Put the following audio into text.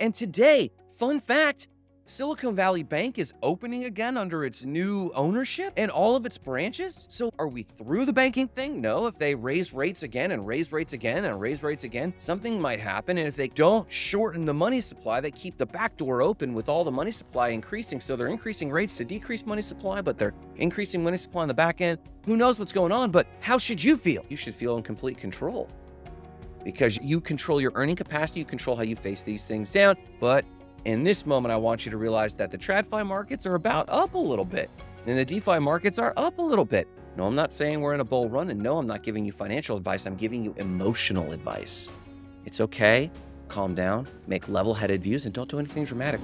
And today, fun fact, Silicon Valley Bank is opening again under its new ownership and all of its branches. So are we through the banking thing? No. If they raise rates again and raise rates again and raise rates again, something might happen. And if they don't shorten the money supply, they keep the back door open with all the money supply increasing. So they're increasing rates to decrease money supply, but they're increasing money supply on the back end. Who knows what's going on? But how should you feel? You should feel in complete control because you control your earning capacity, you control how you face these things down. But in this moment, I want you to realize that the TradFi markets are about up a little bit and the DeFi markets are up a little bit. No, I'm not saying we're in a bull run. And no, I'm not giving you financial advice. I'm giving you emotional advice. It's okay. Calm down, make level headed views, and don't do anything dramatic.